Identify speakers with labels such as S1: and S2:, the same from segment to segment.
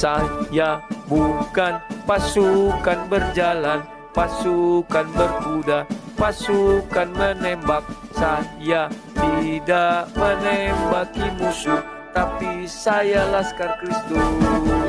S1: Saya bukan pasukan berjalan Pasukan berkuda Pasukan menembak. Saya tidak menembaki musuh Tapi saya Laskar Kristus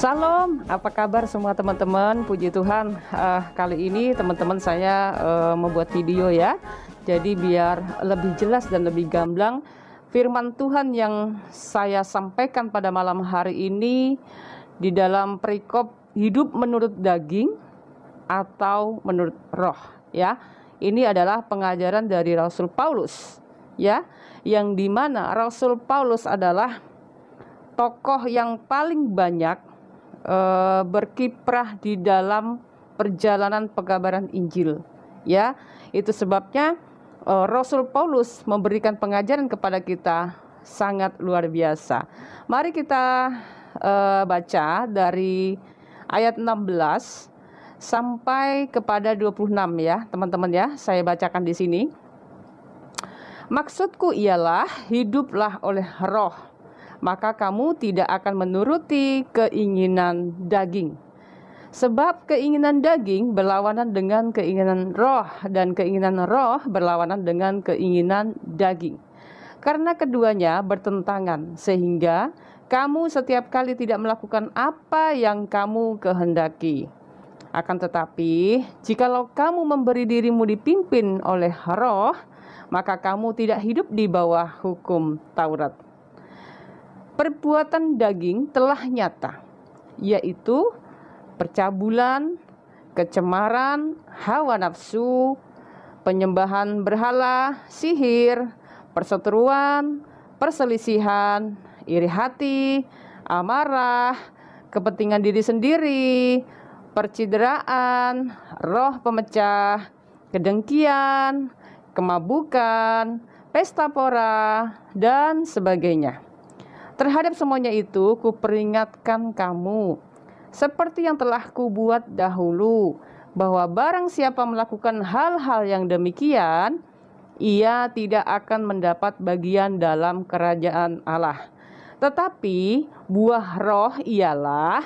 S2: Salam, apa kabar semua teman-teman? Puji Tuhan, uh, kali ini teman-teman saya uh, membuat video ya. Jadi biar lebih jelas dan lebih gamblang firman Tuhan yang saya sampaikan pada malam hari ini di dalam perikop hidup menurut daging atau menurut roh ya. Ini adalah pengajaran dari Rasul Paulus ya, yang di mana Rasul Paulus adalah tokoh yang paling banyak uh, berkiprah di dalam perjalanan pengabaran Injil. Ya, itu sebabnya uh, Rasul Paulus memberikan pengajaran kepada kita sangat luar biasa. Mari kita uh, baca dari ayat 16 sampai kepada 26 ya, teman-teman ya. Saya bacakan di sini. Maksudku ialah hiduplah oleh roh maka kamu tidak akan menuruti keinginan daging. Sebab keinginan daging berlawanan dengan keinginan roh dan keinginan roh berlawanan dengan keinginan daging. Karena keduanya bertentangan sehingga kamu setiap kali tidak melakukan apa yang kamu kehendaki. Akan tetapi, jikalau kamu memberi dirimu dipimpin oleh roh, maka kamu tidak hidup di bawah hukum Taurat perbuatan daging telah nyata, yaitu percabulan, kecemaran, hawa nafsu, penyembahan berhala, sihir, perseteruan, perselisihan, iri hati, amarah, kepentingan diri sendiri, percideraan, roh pemecah, kedengkian, kemabukan, pesta pora, dan sebagainya. Terhadap semuanya itu kuperingatkan kamu seperti yang telah kubuat dahulu bahwa barang siapa melakukan hal-hal yang demikian ia tidak akan mendapat bagian dalam kerajaan Allah. Tetapi buah roh ialah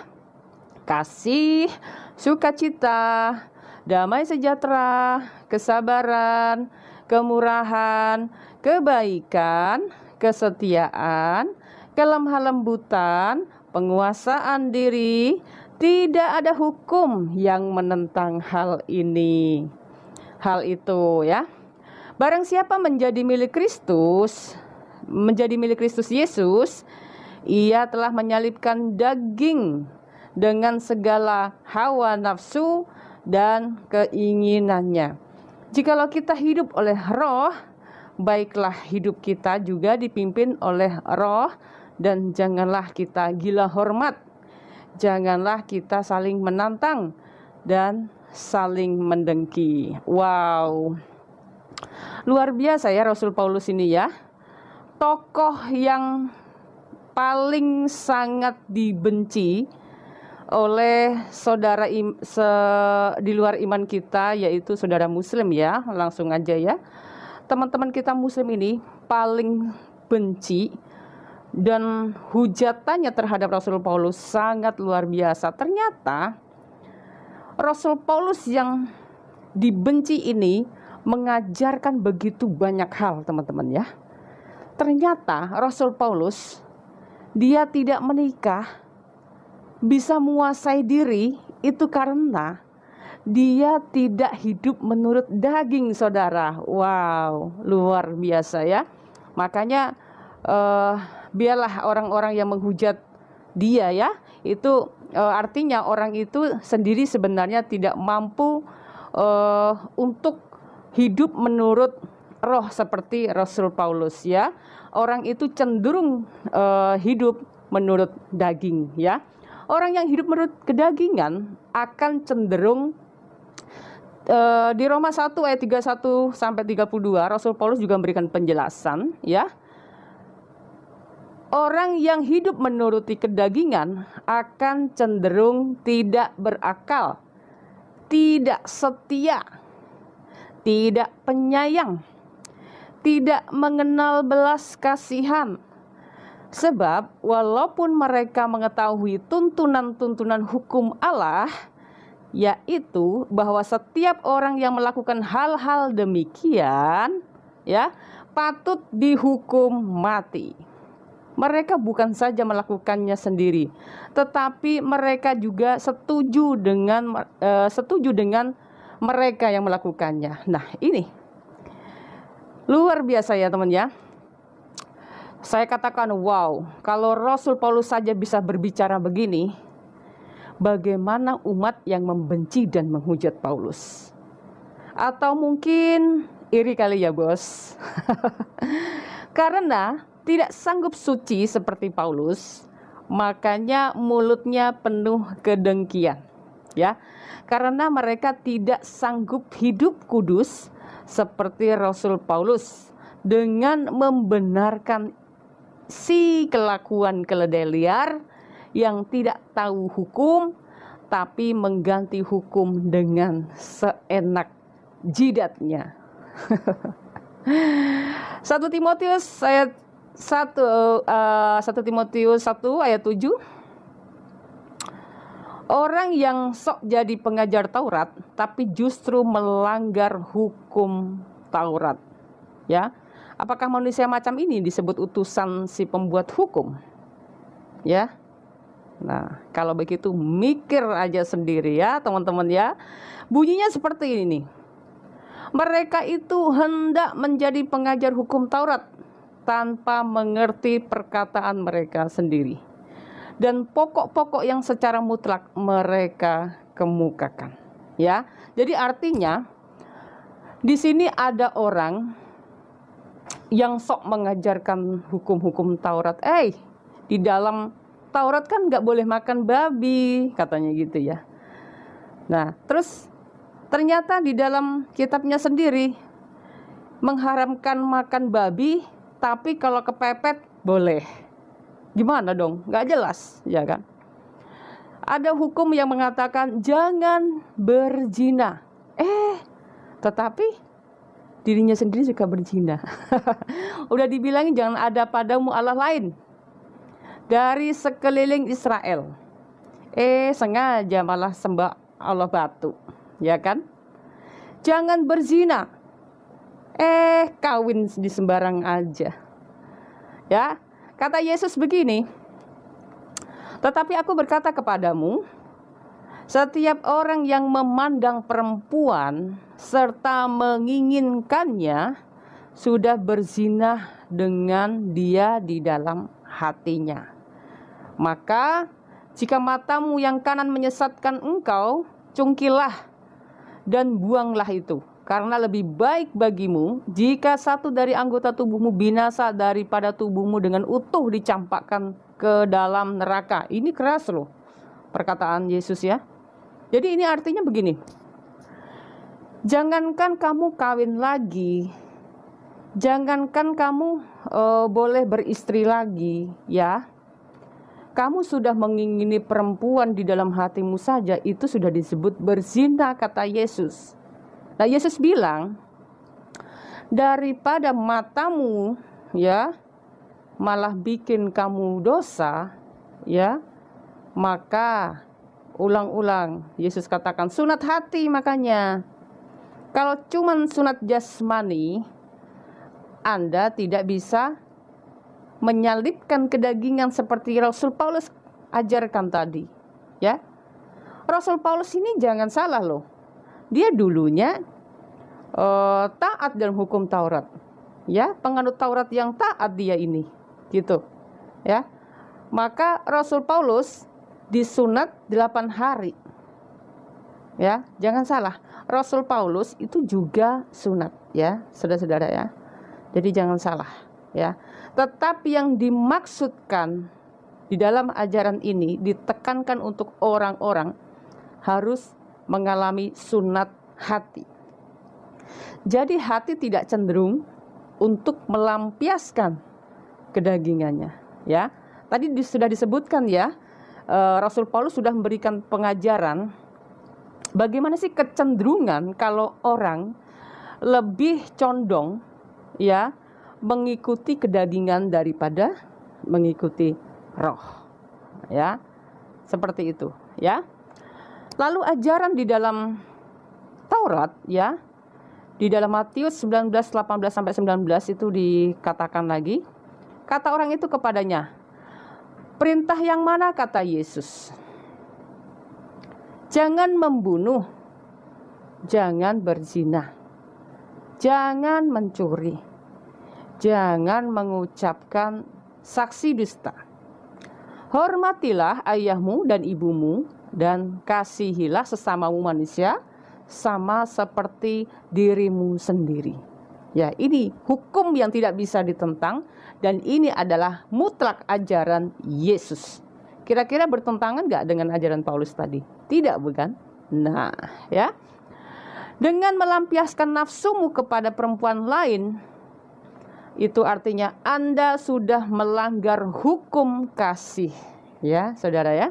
S2: kasih, sukacita, damai sejahtera, kesabaran, kemurahan, kebaikan, kesetiaan, kelemah lembutan, penguasaan diri, tidak ada hukum yang menentang hal ini. Hal itu ya. Barang siapa menjadi milik Kristus, menjadi milik Kristus Yesus, ia telah menyalibkan daging dengan segala hawa nafsu dan keinginannya. Jikalau kita hidup oleh roh, baiklah hidup kita juga dipimpin oleh roh dan janganlah kita gila hormat. Janganlah kita saling menantang dan saling mendengki. Wow. Luar biasa ya Rasul Paulus ini ya. Tokoh yang paling sangat dibenci oleh saudara im, se, di luar iman kita yaitu saudara muslim ya langsung aja ya teman-teman kita muslim ini paling benci dan hujatannya terhadap Rasul Paulus sangat luar biasa. Ternyata Rasul Paulus yang dibenci ini mengajarkan begitu banyak hal, teman-teman ya. Ternyata Rasul Paulus dia tidak menikah bisa menguasai diri itu karena dia tidak hidup menurut daging saudara. Wow, luar biasa ya. Makanya uh, biarlah orang-orang yang menghujat dia ya. Itu e, artinya orang itu sendiri sebenarnya tidak mampu e, untuk hidup menurut roh seperti Rasul Paulus ya. Orang itu cenderung e, hidup menurut daging ya. Orang yang hidup menurut kedagingan akan cenderung di Roma 1 ayat 31 sampai 32 Rasul Paulus juga memberikan penjelasan ya Orang yang hidup menuruti kedagingan akan cenderung tidak berakal, tidak setia, tidak penyayang, tidak mengenal belas kasihan. Sebab, walaupun mereka mengetahui tuntunan-tuntunan hukum Allah, yaitu bahwa setiap orang yang melakukan hal-hal demikian, ya, patut dihukum mati. Mereka bukan saja melakukannya sendiri, tetapi mereka juga setuju dengan uh, setuju dengan mereka yang melakukannya. Nah, ini luar biasa ya, teman ya. Saya katakan, wow, kalau Rasul Paulus saja bisa berbicara begini, bagaimana umat yang membenci dan menghujat Paulus? Atau mungkin iri kali ya, Bos. Karena tidak sanggup suci seperti Paulus, makanya mulutnya penuh kedengkian. Ya, karena mereka tidak sanggup hidup kudus seperti Rasul Paulus dengan membenarkan si kelakuan keledai liar yang tidak tahu hukum tapi mengganti hukum dengan seenak jidatnya. 1 Timotius ayat 1 uh, eh, Timotius 1 ayat 7 Orang yang sok jadi pengajar Taurat tapi justru melanggar hukum Taurat. Ya. Apakah manusia macam ini disebut utusan si pembuat hukum? Ya. Nah, kalau begitu mikir aja sendiri ya, teman-teman ya. Bunyinya seperti ini. Mereka itu hendak menjadi pengajar hukum Taurat, tanpa mengerti perkataan mereka sendiri. Dan pokok-pokok yang secara mutlak mereka kemukakan ya. Jadi artinya di sini ada orang yang sok mengajarkan hukum-hukum Taurat. Eh di dalam Taurat kan nggak boleh makan babi katanya gitu ya. Nah terus ternyata di dalam kitabnya sendiri mengharamkan makan babi tapi kalau kepepet boleh. Gimana dong? Gak jelas, ya kan? Ada hukum yang mengatakan jangan berzina. Eh, tetapi dirinya sendiri suka berzina. Udah dibilangin jangan ada padamu Allah lain dari sekeliling Israel. Eh, sengaja malah sembah Allah batu, ya kan? Jangan berzina. Eh, kawin di sembarang aja. Ya, kata Yesus begini. Tetapi aku berkata kepadamu, setiap orang yang memandang perempuan serta menginginkannya sudah berzina dengan dia di dalam hatinya. Maka jika matamu yang kanan menyesatkan engkau, cungkilah dan buanglah itu karena lebih baik bagimu jika satu dari anggota tubuhmu binasa daripada tubuhmu dengan utuh dicampakkan ke dalam neraka. Ini keras loh perkataan Yesus ya. Jadi ini artinya begini. Jangankan kamu kawin lagi, jangankan kamu uh, boleh beristri lagi, ya. Kamu sudah mengingini perempuan di dalam hatimu saja, itu sudah disebut berzina, kata Yesus. Nah, Yesus bilang, daripada matamu ya malah bikin kamu dosa, ya, maka ulang-ulang Yesus katakan sunat hati makanya. Kalau cuman sunat jasmani, Anda tidak bisa menyalipkan kedagingan seperti Rasul Paulus ajarkan tadi, ya. Rasul Paulus ini jangan salah loh dia dulunya uh, taat dalam hukum Taurat. Ya, penganut Taurat yang taat dia ini. Gitu. Ya. Maka Rasul Paulus disunat 8 hari. Ya, jangan salah. Rasul Paulus itu juga sunat ya, saudara-saudara ya. Jadi jangan salah ya. Tetapi yang dimaksudkan di dalam ajaran ini ditekankan untuk orang-orang harus mengalami sunat hati. Jadi hati tidak cenderung untuk melampiaskan kedagingannya, Ya, tadi sudah disebutkan ya, uh, Rasul Paulus sudah memberikan pengajaran bagaimana sih kecenderungan kalau orang lebih condong ya mengikuti kedagingan daripada mengikuti roh. Ya. Seperti itu, ya. Lalu ajaran di dalam Taurat ya di dalam Matius 19 18 sampai 19 itu dikatakan lagi kata orang itu kepadanya perintah yang mana? kata Yesus. Jangan membunuh jangan berzina jangan mencuri jangan mengucapkan saksi dusta. Hormatilah ayahmu dan ibumu dan kasihilah sesamamu manusia sama seperti dirimu sendiri. Ya, ini hukum yang tidak bisa ditentang dan ini adalah mutlak ajaran Yesus. Kira-kira bertentangan nggak dengan ajaran Paulus tadi? Tidak, bukan? Nah, ya. Dengan melampiaskan nafsumu kepada perempuan lain, itu artinya Anda sudah melanggar hukum kasih. Ya, saudara ya.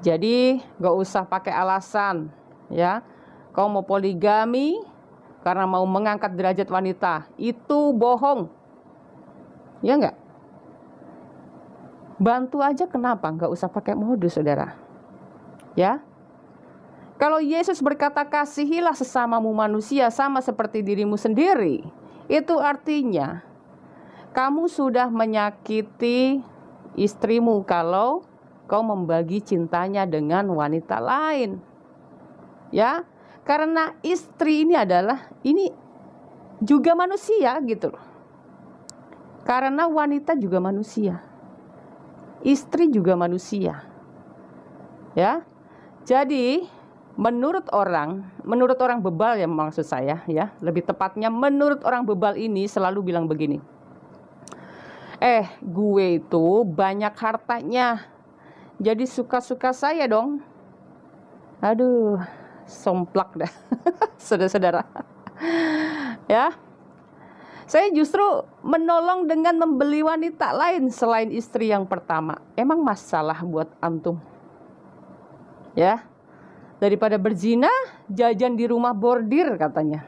S2: Jadi, gak usah pakai alasan ya. Kau mau poligami karena mau mengangkat derajat wanita itu bohong. Ya enggak bantu aja kenapa? Nggak usah pakai modus saudara. Ya? Kalau Yesus berkata kasihilah sesamamu manusia sama seperti dirimu sendiri itu artinya kamu sudah menyakiti istrimu kalau kau membagi cintanya dengan wanita lain. Ya karena istri ini adalah ini juga manusia gitu loh. Karena wanita juga manusia istri juga manusia. Ya jadi menurut orang menurut orang bebal ya maksud saya ya lebih tepatnya menurut orang bebal ini selalu bilang begini. Eh gue itu banyak hartanya jadi suka-suka saya dong. Aduh somplak dah saudara-saudara. Ya. Saya justru menolong dengan membeli wanita lain selain istri yang pertama. Emang masalah buat antum. Ya. Daripada berzina jajan di rumah bordir katanya.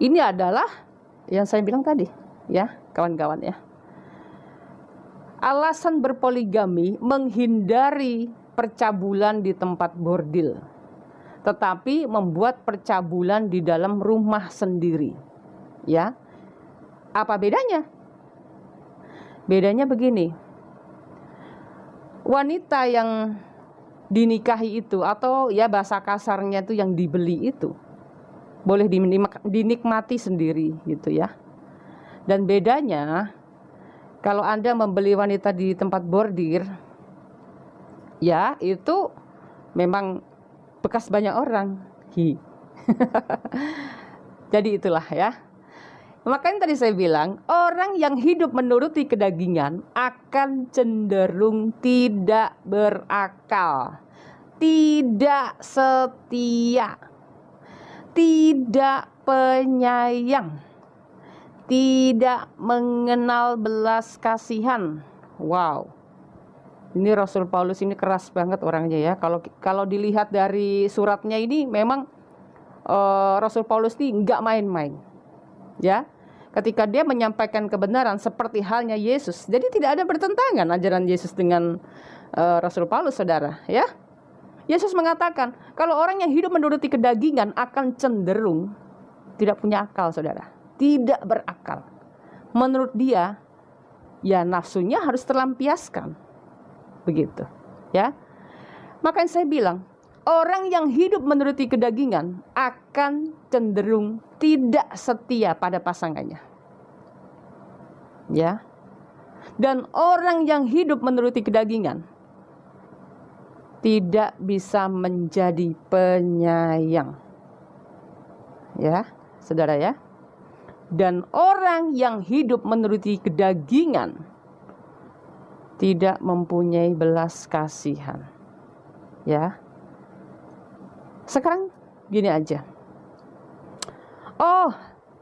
S2: Ini adalah yang saya bilang tadi ya kawan-kawan ya alasan berpoligami menghindari percabulan di tempat bordil tetapi membuat percabulan di dalam rumah sendiri. Ya. Apa bedanya? Bedanya begini. Wanita yang dinikahi itu atau ya bahasa kasarnya itu yang dibeli itu boleh dinikmati sendiri gitu ya. Dan bedanya kalau Anda membeli wanita di tempat bordir ya itu memang bekas banyak orang. Hi. Jadi itulah ya. Makanya tadi saya bilang, orang yang hidup menuruti kedagingan akan cenderung tidak berakal, tidak setia, tidak penyayang, tidak mengenal belas kasihan. Wow. Ini Rasul Paulus ini keras banget orangnya ya. Kalau kalau dilihat dari suratnya ini memang uh, Rasul Paulus ini nggak main-main. Ya. Ketika dia menyampaikan kebenaran seperti halnya Yesus. Jadi tidak ada bertentangan ajaran Yesus dengan uh, Rasul Paulus Saudara, ya. Yesus mengatakan, kalau orang yang hidup menuruti kedagingan akan cenderung tidak punya akal, Saudara. Tidak berakal. Menurut dia, ya nafsunya harus terlampiaskan. Begitu ya. Makanya saya bilang orang yang hidup menuruti kedagingan akan cenderung tidak setia pada pasangannya. Ya. Dan orang yang hidup menuruti kedagingan tidak bisa menjadi penyayang. Ya saudara ya dan orang yang hidup menuruti kedagingan tidak mempunyai belas kasihan. Ya. Sekarang gini aja. Oh,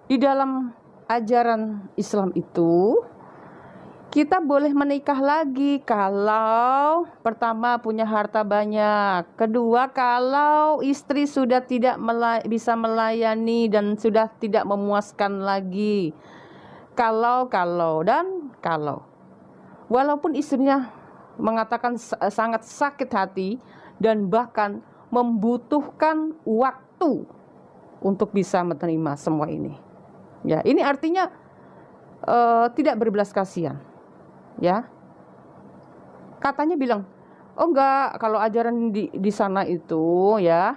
S2: di dalam ajaran Islam itu kita boleh menikah lagi kalau pertama punya harta banyak, kedua kalau istri sudah tidak melay bisa melayani dan sudah tidak memuaskan lagi. Kalau kalau dan kalau. Walaupun istrinya mengatakan sangat sakit hati dan bahkan membutuhkan waktu untuk bisa menerima semua ini. Ya, ini artinya uh, tidak berbelas kasihan ya. Katanya bilang oh enggak kalau ajaran di di sana itu ya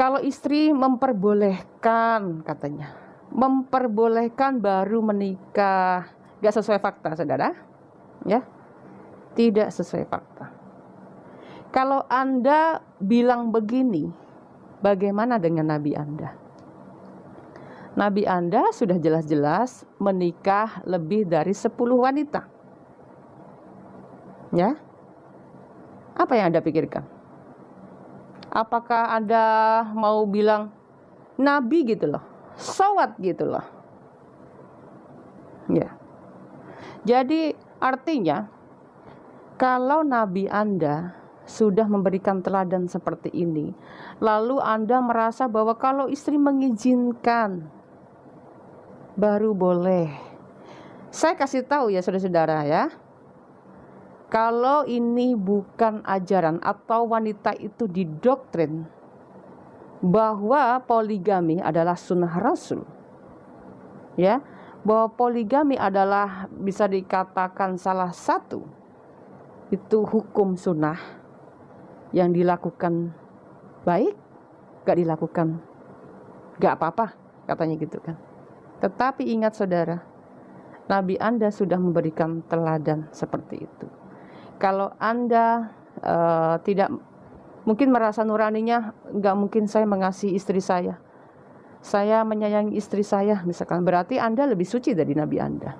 S2: kalau istri memperbolehkan katanya. Memperbolehkan baru menikah. Enggak sesuai fakta saudara. Ya. Tidak sesuai fakta. Kalau anda bilang begini bagaimana dengan nabi anda Nabi Anda sudah jelas-jelas menikah lebih dari 10 wanita. Ya. Apa yang Anda pikirkan? Apakah Anda mau bilang nabi gitu loh? Sawat gitu loh. Ya. Jadi artinya kalau nabi Anda sudah memberikan teladan seperti ini, lalu Anda merasa bahwa kalau istri mengizinkan baru boleh. Saya kasih tahu ya saudara-saudara ya. Kalau ini bukan ajaran atau wanita itu didoktrin bahwa poligami adalah sunnah Rasul. Ya, bahwa poligami adalah bisa dikatakan salah satu itu hukum sunnah yang dilakukan baik, gak dilakukan gak apa-apa katanya gitu kan. Tetapi ingat saudara, Nabi Anda sudah memberikan teladan seperti itu. Kalau Anda uh, tidak mungkin merasa nuraninya, nggak mungkin saya mengasihi istri saya. Saya menyayangi istri saya, misalkan berarti Anda lebih suci dari Nabi Anda.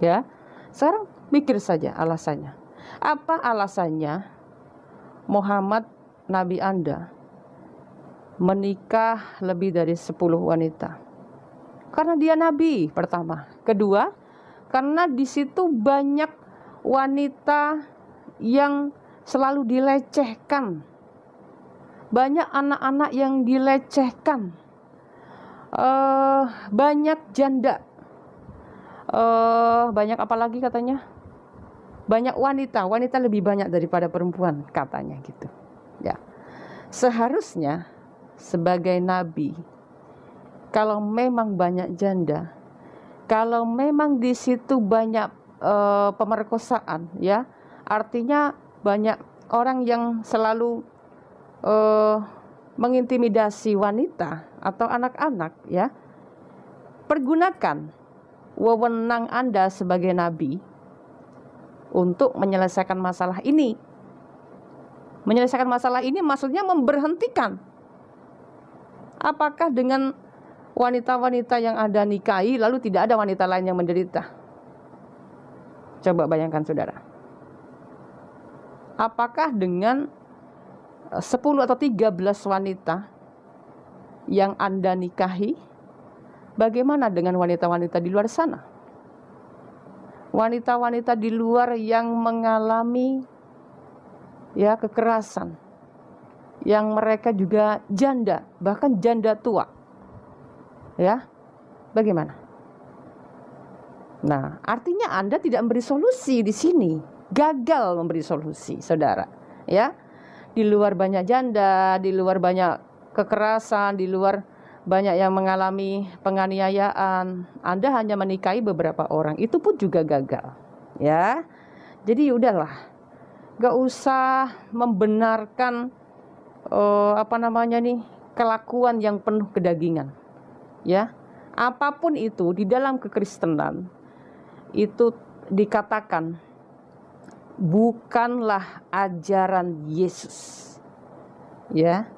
S2: Ya, sekarang mikir saja alasannya. Apa alasannya Muhammad Nabi Anda menikah lebih dari 10 wanita? Karena dia nabi pertama. Kedua, karena di situ banyak wanita yang selalu dilecehkan. Banyak anak-anak yang dilecehkan. Uh, banyak janda. Uh, banyak apa lagi katanya? Banyak wanita, wanita lebih banyak daripada perempuan katanya gitu. Ya. Seharusnya sebagai nabi kalau memang banyak janda, kalau memang di situ banyak uh, pemerkosaan, ya, artinya banyak orang yang selalu uh, mengintimidasi wanita atau anak-anak, ya, pergunakan wewenang Anda sebagai nabi untuk menyelesaikan masalah ini. Menyelesaikan masalah ini maksudnya memberhentikan. Apakah dengan wanita-wanita yang ada nikahi lalu tidak ada wanita lain yang menderita. Coba bayangkan saudara. Apakah dengan 10 eh, atau 13 wanita yang Anda nikahi, bagaimana dengan wanita-wanita di luar sana? Wanita-wanita di luar yang mengalami ya kekerasan, yang mereka juga janda, bahkan janda tua Ya, bagaimana? Nah, artinya Anda tidak memberi solusi di sini, gagal memberi solusi, saudara. Ya, di luar banyak janda, di luar banyak kekerasan, di luar banyak yang mengalami penganiayaan. Anda hanya menikahi beberapa orang, itu pun juga gagal. Ya, jadi udahlah, gak usah membenarkan uh, apa namanya nih kelakuan yang penuh kedagingan ya apa pun itu di dalam kekristenan itu dikatakan bukanlah ajaran Yesus ya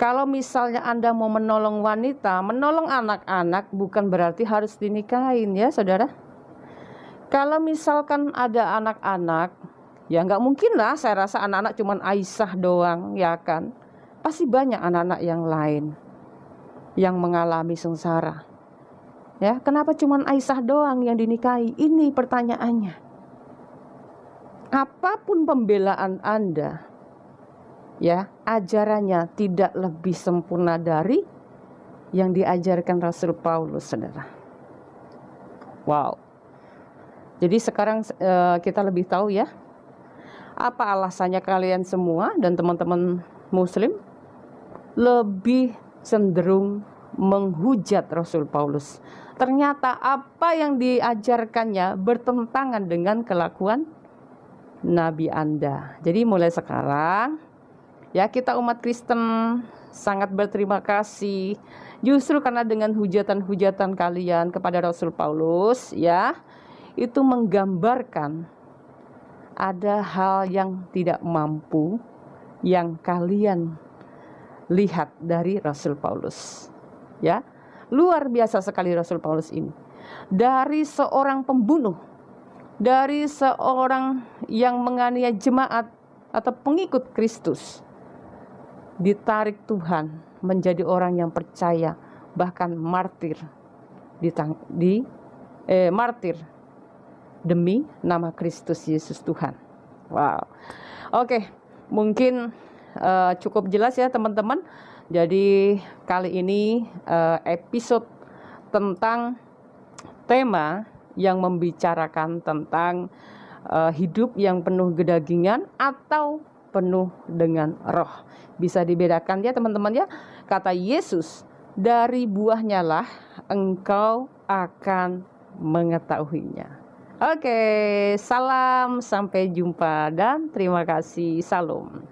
S2: kalau misalnya Anda mau menolong wanita, menolong anak-anak bukan berarti harus dinikahin ya saudara. Kalau misalkan ada anak-anak, ya nggak mungkin lah saya rasa anak-anak cuma Aisyah doang ya kan. Pasti banyak anak-anak yang lain yang mengalami sengsara. Ya, kenapa cuma Aisyah doang yang dinikahi? Ini pertanyaannya. Apa pun pembelaan Anda, ya, ajarannya tidak lebih sempurna dari yang diajarkan Rasul Paulus, Saudara. Wow. Jadi sekarang uh, kita lebih tahu ya, apa alasannya kalian semua dan teman-teman muslim lebih cenderung menghujat Rasul Paulus. Ternyata apa yang diajarkannya bertentangan dengan kelakuan Nabi Anda. Jadi mulai sekarang ya kita umat Kristen sangat berterima kasih justru karena dengan hujatan-hujatan kalian kepada Rasul Paulus ya itu menggambarkan ada hal yang tidak mampu yang kalian lihat dari Rasul Paulus. Ya. Luar biasa sekali Rasul Paulus ini. Dari seorang pembunuh, dari seorang yang menganiaya jemaat atau pengikut Kristus, ditarik Tuhan menjadi orang yang percaya, bahkan martir di, di eh, martir demi nama Kristus Yesus Tuhan. Wow. Oke, mungkin uh, cukup jelas ya teman-teman. Jadi kali ini uh, episode tentang tema yang membicarakan tentang uh, hidup yang penuh kedagingan atau penuh dengan roh. Bisa dibedakan ya teman-teman ya. Kata Yesus, dari buahnya lah engkau akan mengetahuinya. Oke, salam, sampai jumpa dan terima kasih. Salam.